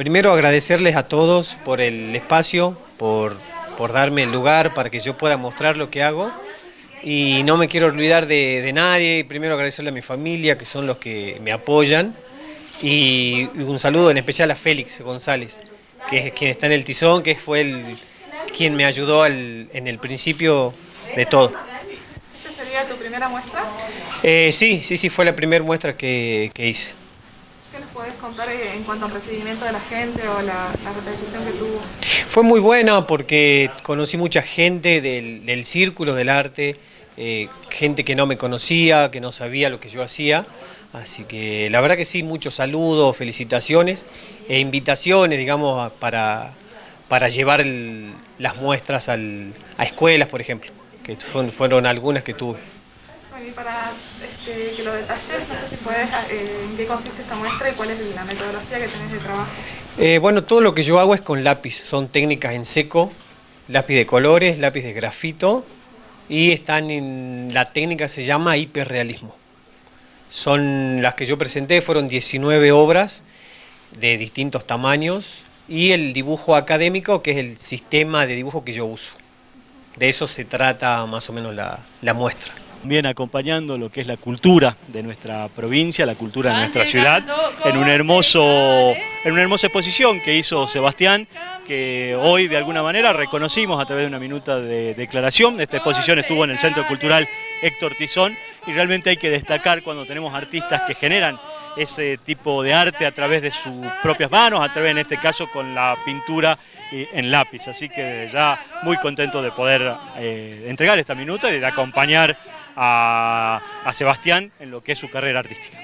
primero agradecerles a todos por el espacio, por, por darme el lugar para que yo pueda mostrar lo que hago. Y no me quiero olvidar de, de nadie, primero agradecerle a mi familia, que son los que me apoyan. Y, un saludo en especial a Félix González, que es quien está en el tizón, que fue el, quien me ayudó al- en el principio de todo. ¿Esta sería tu primera muestra? Eh, sí, sí, sí, fue la primera muestra que, que hice. ¿Qué nos podés contar eh, en cuanto al recibimiento de la gente o la, la que tuvo? Fue muy buena porque conocí mucha gente del, círculo del arte, eh, gente que no me conocía, que no sabía lo que yo hacía. Así que la verdad que sí, muchos saludos, felicitaciones e invitaciones, digamos, para, para llevar las muestras a escuelas, por ejemplo, que fueron algunas que tuve. Para este, que lo detalles, no sé si podés, eh, en qué consiste esta muestra y cuál es la metodología que tenés de trabajo. Eh, bueno, todo lo que yo hago es con lápiz, son técnicas en seco, lápiz de colores, lápiz de grafito y están en la técnica se llama hiperrealismo. Son las que yo presenté, fueron 19 obras de distintos tamaños y el dibujo académico que es el sistema de dibujo que yo uso. De eso se trata más o menos la muestra. También acompañando lo que es la cultura de nuestra provincia, la cultura de nuestra ciudad, en un hermoso, en una hermosa exposición que hizo Sebastián, que hoy de alguna manera reconocimos a través de una minuta de declaración. Esta exposición estuvo en el Centro Cultural Héctor Tizón y realmente hay que destacar cuando tenemos artistas que generan ese tipo de arte a través de sus propias manos, a través en este caso con la pintura en lápiz. Así que ya muy contento de poder eh, entregar esta minuta y de acompañar a, Sebastián en lo que es su carrera artística.